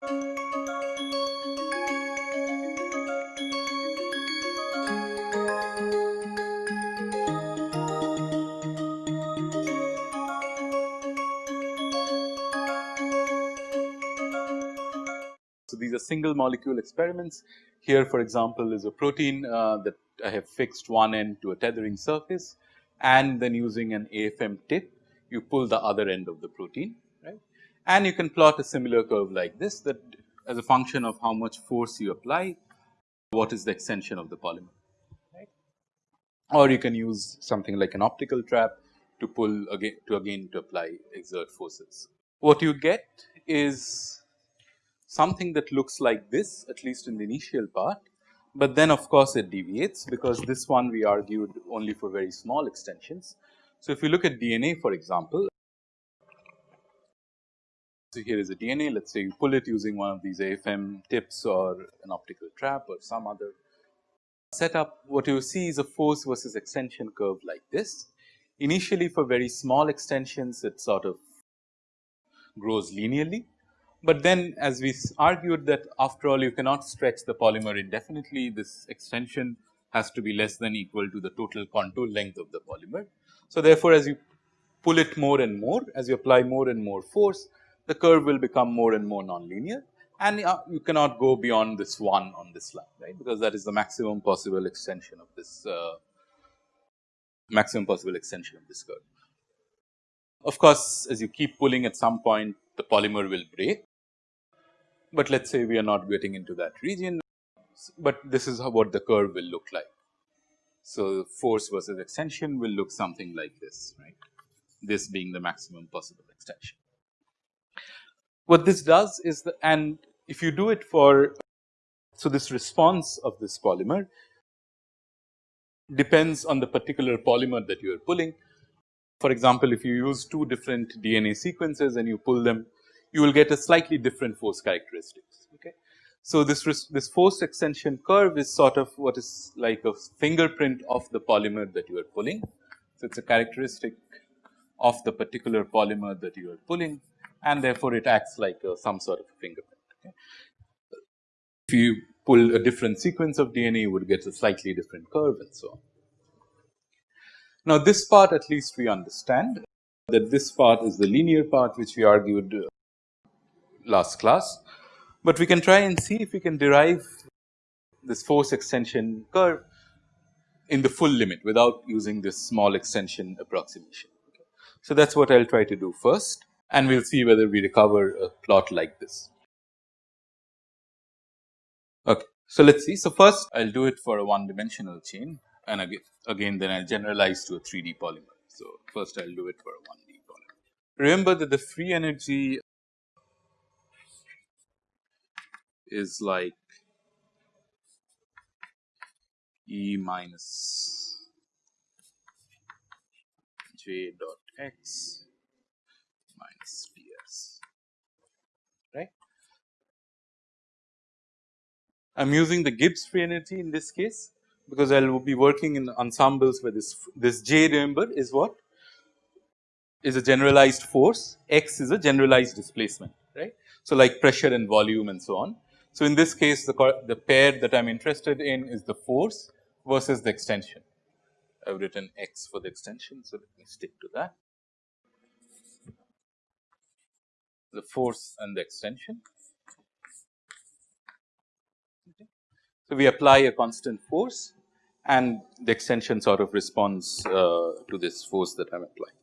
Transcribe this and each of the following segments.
So, these are single molecule experiments. Here for example, is a protein uh, that I have fixed one end to a tethering surface and then using an AFM tip you pull the other end of the protein. And you can plot a similar curve like this that as a function of how much force you apply what is the extension of the polymer right. Or you can use something like an optical trap to pull again to again to apply exert forces. What you get is something that looks like this at least in the initial part, but then of course it deviates because this one we argued only for very small extensions. So, if you look at DNA for example, so here is a DNA let us say you pull it using one of these AFM tips or an optical trap or some other setup what you see is a force versus extension curve like this. Initially for very small extensions it sort of grows linearly but then as we argued that after all you cannot stretch the polymer indefinitely this extension has to be less than equal to the total contour length of the polymer. So, therefore, as you pull it more and more as you apply more and more force the curve will become more and more nonlinear and uh, you cannot go beyond this 1 on this line right because that is the maximum possible extension of this uh, maximum possible extension of this curve. Of course, as you keep pulling at some point the polymer will break but let us say we are not getting into that region, but this is how what the curve will look like. So, force versus extension will look something like this right this being the maximum possible extension. What this does is the and if you do it for so this response of this polymer depends on the particular polymer that you are pulling. For example, if you use two different DNA sequences and you pull them you will get a slightly different force characteristics. Okay. So, this this force extension curve is sort of what is like a fingerprint of the polymer that you are pulling. So, it is a characteristic of the particular polymer that you are pulling and therefore, it acts like a, some sort of a fingerprint. Okay. If you pull a different sequence of DNA you would get a slightly different curve and so on. Now, this part at least we understand that this part is the linear part which we argued uh, last class, but we can try and see if we can derive this force extension curve in the full limit without using this small extension approximation. So, that is what I will try to do first and we will see whether we recover a plot like this. Okay. So, let us see. So, first I will do it for a one dimensional chain and again, again then I will generalize to a 3D polymer. So, first I will do it for a 1D polymer. Remember that the free energy is like E minus j dot x minus ds right. I am using the Gibbs free energy in this case because I will be working in ensembles where this this j remember is what is a generalized force x is a generalized displacement right. So, like pressure and volume and so on so, in this case the, the pair that I am interested in is the force versus the extension. I have written x for the extension. So, let me stick to that. The force and the extension. So, we apply a constant force and the extension sort of responds uh, to this force that I am applying.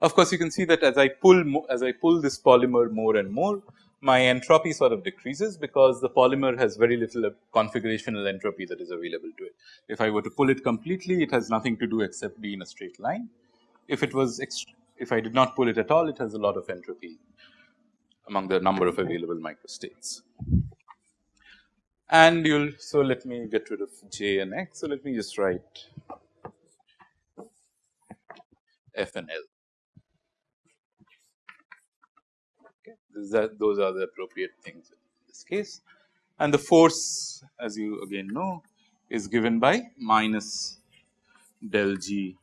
Of course, you can see that as I pull as I pull this polymer more and more, my entropy sort of decreases because the polymer has very little configurational entropy that is available to it. If I were to pull it completely, it has nothing to do except be in a straight line. If it was, if I did not pull it at all, it has a lot of entropy among the number of available microstates. And you'll, so let me get rid of J and X. So let me just write F and L. that those are the appropriate things in this case. And the force as you again know is given by minus del G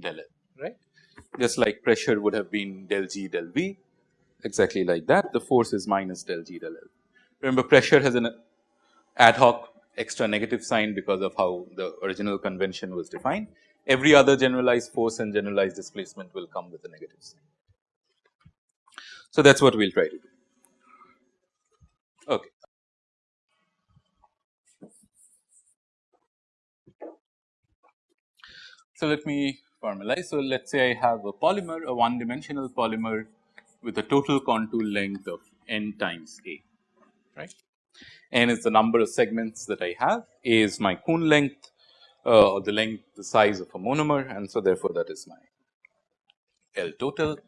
del L right just like pressure would have been del G del V exactly like that the force is minus del G del L. Remember pressure has an ad hoc extra negative sign because of how the original convention was defined. Every other generalized force and generalized displacement will come with a negative sign. So, that is what we will try to do. Okay. So, let me formalize. So, let us say I have a polymer, a one dimensional polymer with a total contour length of n times a, right. n is the number of segments that I have, a is my Kuhn length uh, or the length, the size of a monomer and so therefore, that is my L total.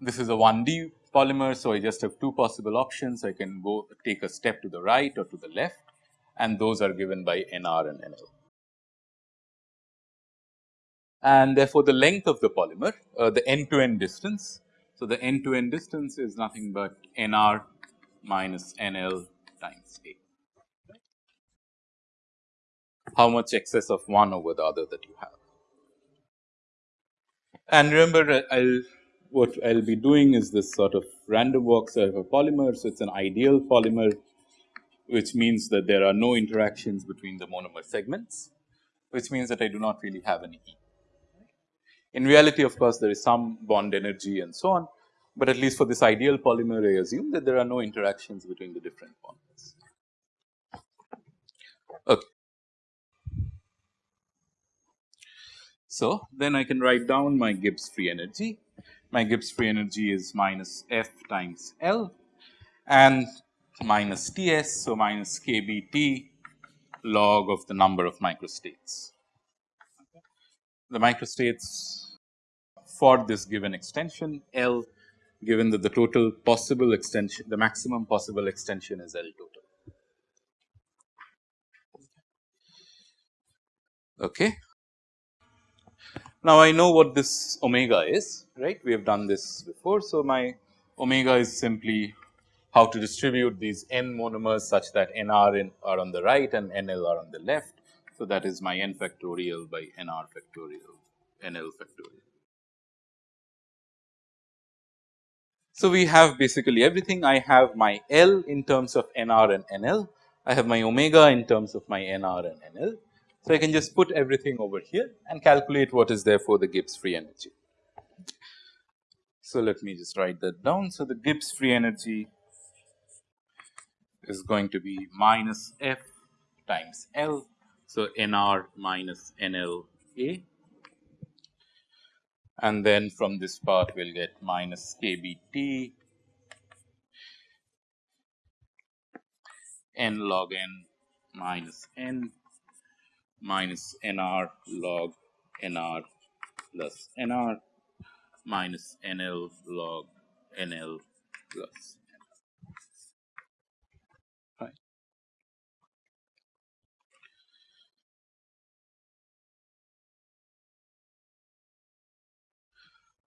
This is a 1D polymer. So, I just have two possible options. I can go take a step to the right or to the left and those are given by NR and NL. And therefore, the length of the polymer, uh, the end to end distance. So, the end to end distance is nothing but NR minus NL times A. How much excess of one over the other that you have. And remember, I will what I will be doing is this sort of random walks of a polymer. So, it is an ideal polymer which means that there are no interactions between the monomer segments, which means that I do not really have any heat. In reality of course, there is some bond energy and so on, but at least for this ideal polymer I assume that there are no interactions between the different bonds. Okay. So, then I can write down my Gibbs free energy my Gibbs free energy is minus F times L and minus Ts. So, minus kBT log of the number of microstates. The microstates for this given extension L given that the total possible extension the maximum possible extension is L total. Okay. Now, I know what this omega is right we have done this before. So, my omega is simply how to distribute these n monomers such that n r in are on the right and n l are on the left. So, that is my n factorial by n r factorial n l factorial. So, we have basically everything I have my L in terms of n r and n l, I have my omega in terms of my n r and n l so, I can just put everything over here and calculate what is therefore the Gibbs free energy. So, let me just write that down. So, the Gibbs free energy is going to be minus F times L. So, NR minus NL NLA and then from this part we will get minus KBT n log n minus n minus nr log nr plus nr minus nl log nl plus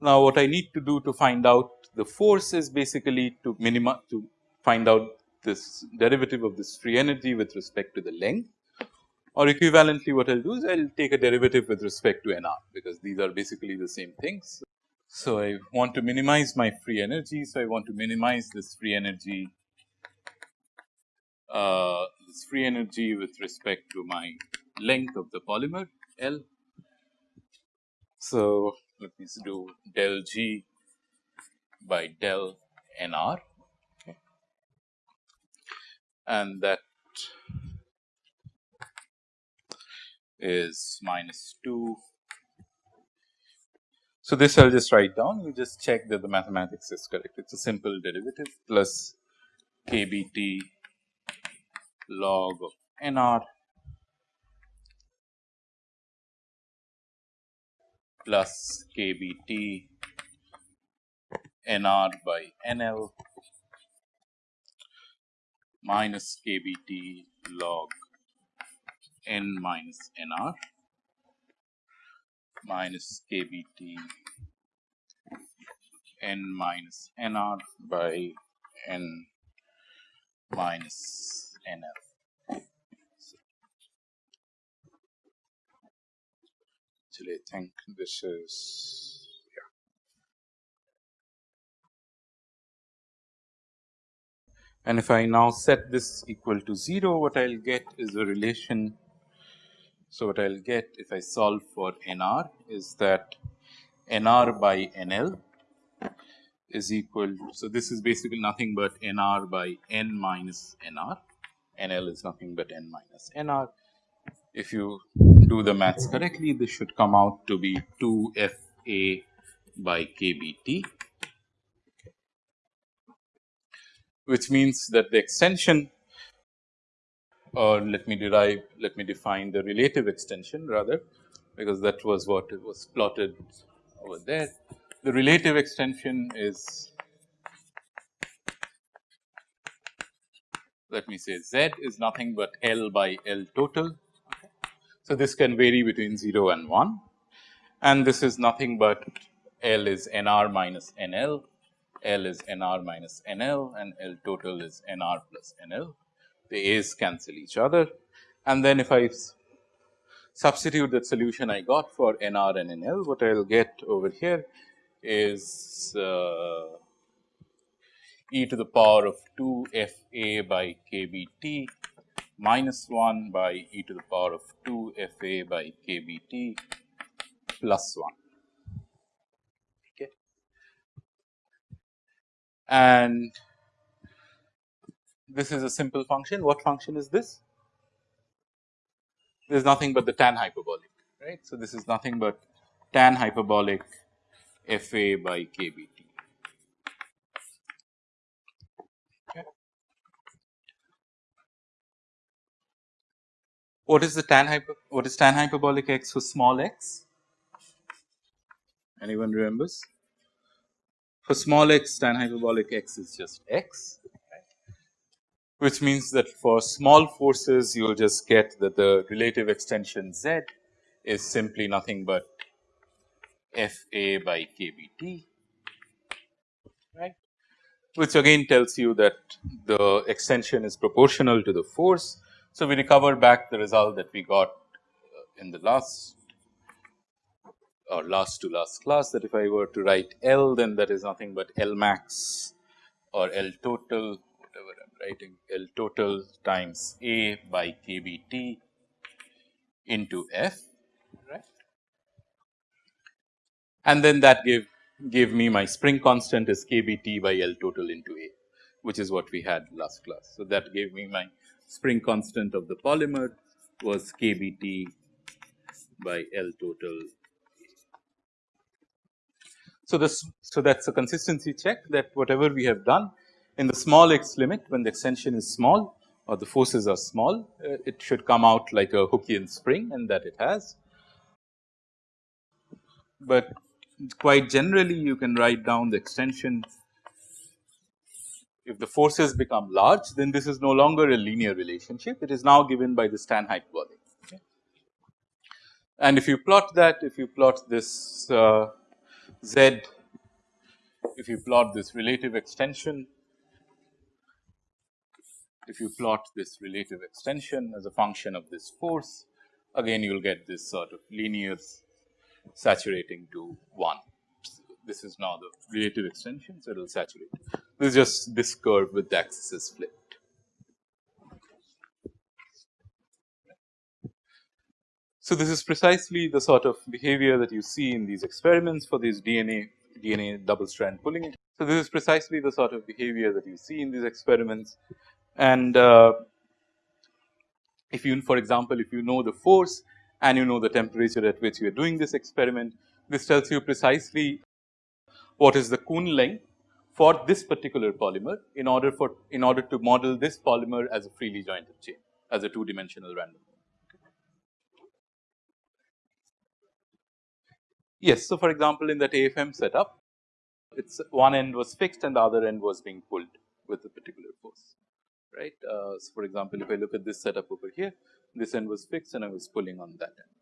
Now, what I need to do to find out the force is basically to minimize to find out this derivative of this free energy with respect to the length or equivalently what I will do is I will take a derivative with respect to nr because these are basically the same things. So, I want to minimize my free energy. So, I want to minimize this free energy uh, this free energy with respect to my length of the polymer L. So, let me do del G by del nr okay. and that is minus 2. So, this I will just write down you just check that the mathematics is correct it is a simple derivative plus kBT log of nr plus kBT nr by nl minus kBT log n minus nr minus kbt n minus nr by n minus nf. Think this is yeah. And if I now set this equal to 0, what I will get is a relation. So, what I will get if I solve for NR is that NR by NL is equal. So, this is basically nothing but NR by N minus NR, NL is nothing but N minus NR. If you do the maths correctly, this should come out to be 2 FA by KBT which means that the extension or let me derive let me define the relative extension rather because that was what it was plotted over there. The relative extension is let me say z is nothing but L by L total. So, this can vary between 0 and 1 and this is nothing but L is N r minus N L L is NR minus NL and L total is NR plus NL. The A's cancel each other and then if I substitute that solution I got for NR and NL, what I will get over here is uh, e to the power of 2 f a by k b t minus 1 by e to the power of 2 f a by k b t plus 1. Okay. And this is a simple function. What function is this? There is nothing but the tan hyperbolic, right. So, this is nothing but tan hyperbolic f a by k b t. What is the tan hyper? What is tan hyperbolic x for small x? Anyone remembers? For small x tan hyperbolic x is just x which means that for small forces you will just get that the relative extension z is simply nothing but f a by k b t right which again tells you that the extension is proportional to the force. So, we recover back the result that we got uh, in the last or last to last class that if I were to write L then that is nothing but L max or L total whatever I am writing L total times A by KBT into F right and then that gave gave me my spring constant is KBT by L total into A which is what we had last class. So, that gave me my spring constant of the polymer was KBT by L total so, this so that is a consistency check that whatever we have done in the small x limit when the extension is small or the forces are small uh, it should come out like a Hookean spring and that it has. But quite generally you can write down the extension if the forces become large then this is no longer a linear relationship it is now given by the tan body. Okay. And if you plot that if you plot this uh, z if you plot this relative extension if you plot this relative extension as a function of this force again you will get this sort of linear saturating to 1. This is now the relative extension, so it will saturate. This is just this curve with the axis flipped. So, this is precisely the sort of behavior that you see in these experiments for these DNA DNA double strand pulling. So, this is precisely the sort of behavior that you see in these experiments and uh, if you for example, if you know the force and you know the temperature at which you are doing this experiment, this tells you precisely what is the Kuhn length for this particular polymer in order for in order to model this polymer as a freely jointed chain as a two dimensional random Yes. So, for example, in that AFM setup, it's one end was fixed and the other end was being pulled with a particular force, right. Uh, so, for example, if I look at this setup over here, this end was fixed and I was pulling on that end.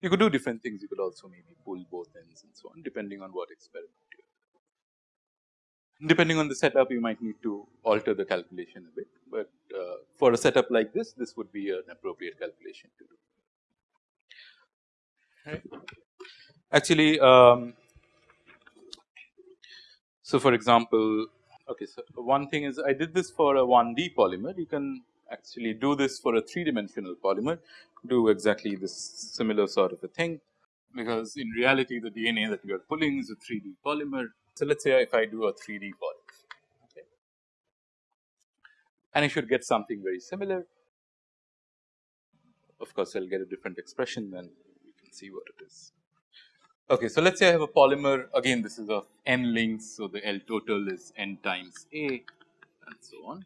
You could do different things, you could also maybe pull both ends and so on depending on what experiment you are. Depending on the setup, you might need to alter the calculation a bit, but uh, for a setup like this, this would be an appropriate calculation to do. Actually, um, so for example, Okay, so one thing is I did this for a 1D polymer. You can actually do this for a 3 dimensional polymer, do exactly this similar sort of a thing, because in reality the DNA that you are pulling is a 3D polymer. So, let us say if I do a 3D polymer, okay. and I should get something very similar. Of course, I will get a different expression then you can see what it is. Okay, so let us say I have a polymer again this is of n links. So, the L total is n times A and so on.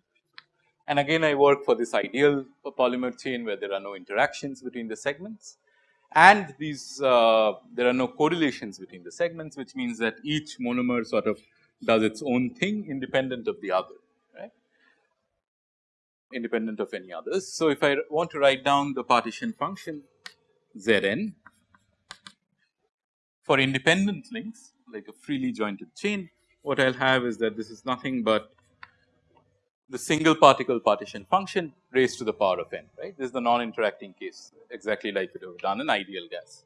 And again I work for this ideal polymer chain where there are no interactions between the segments and these uh, there are no correlations between the segments which means that each monomer sort of does its own thing independent of the other right independent of any others. So, if I want to write down the partition function Zn for independent links like a freely jointed chain, what I will have is that this is nothing but the single particle partition function raised to the power of n, right. This is the non-interacting case exactly like it have done in ideal gas.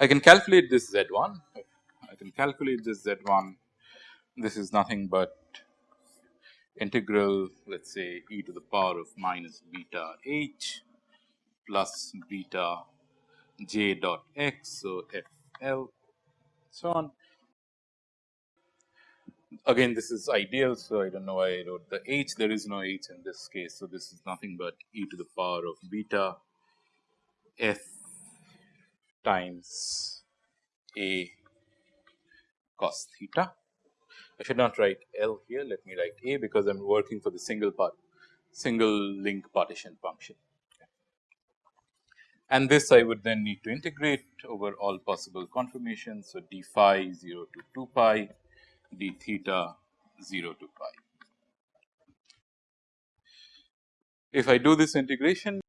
I can calculate this Z1, I can calculate this Z1, this is nothing but integral let us say e to the power of minus beta h plus beta j dot x. So, f l so on. Again this is ideal. So, I do not know why I wrote the h there is no h in this case. So, this is nothing but e to the power of beta f times a cos theta. I should not write L here let me write A because I am working for the single part single link partition function and this I would then need to integrate over all possible conformations. So, d phi 0 to 2 pi, d theta 0 to pi. If I do this integration,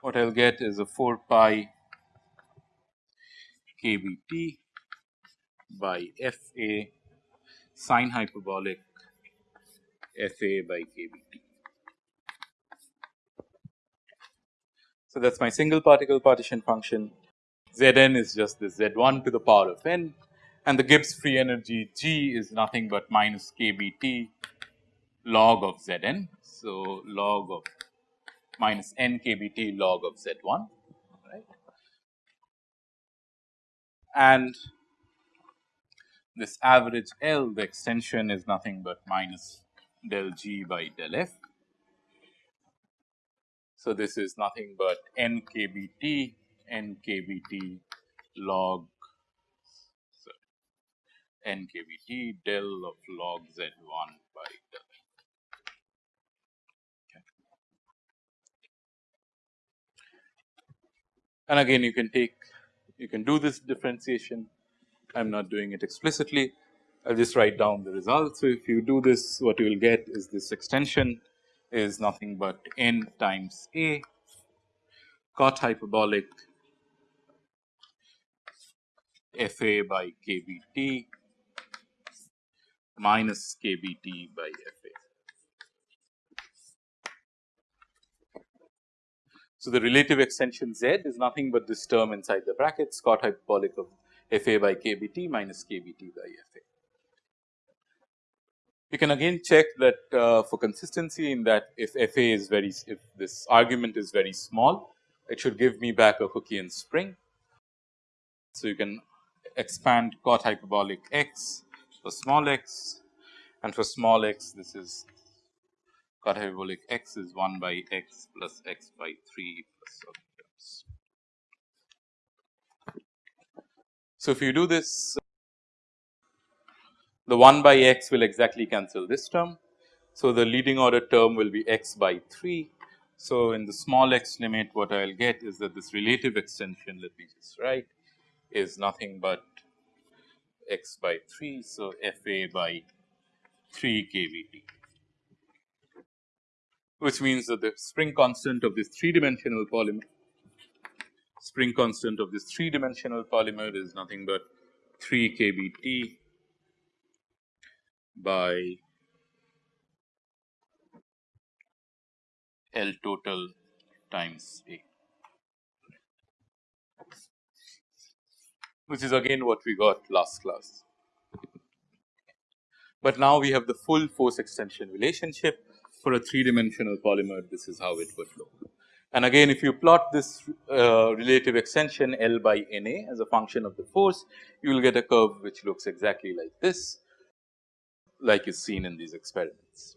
what I will get is a 4 pi kBt by F A sine hyperbolic F A by kBt. So, that is my single particle partition function Zn is just the Z1 to the power of n and the Gibbs free energy G is nothing but minus kBt log of Zn. So, log of minus n kBt log of Z1 right. And this average L the extension is nothing but minus del G by del F. So, this is nothing but n kBt n kBt log n kBt del of log z 1 by del. Okay. And again you can take you can do this differentiation I am not doing it explicitly I will just write down the result. So, if you do this what you will get is this extension is nothing but n times a cot hyperbolic f a by k b t minus k b t by f a. So, the relative extension z is nothing but this term inside the brackets cot hyperbolic of f a by k b t minus k b t by f a. You can again check that uh, for consistency in that if f a is very if this argument is very small it should give me back a Hookean spring. So, you can expand cot hyperbolic x for small x and for small x this is hyperbolic x is 1 by x plus x by 3 plus terms. So, if you do this the 1 by x will exactly cancel this term. So, the leading order term will be x by 3. So, in the small x limit what I will get is that this relative extension let me just write is nothing but x by 3. So, f a by 3 kBt which means that the spring constant of this 3 dimensional polymer spring constant of this 3 dimensional polymer is nothing but 3 kBt by L total times A which is again what we got last class. but now we have the full force extension relationship for a three dimensional polymer this is how it would look. And again if you plot this uh, relative extension L by N A as a function of the force you will get a curve which looks exactly like this like is seen in these experiments.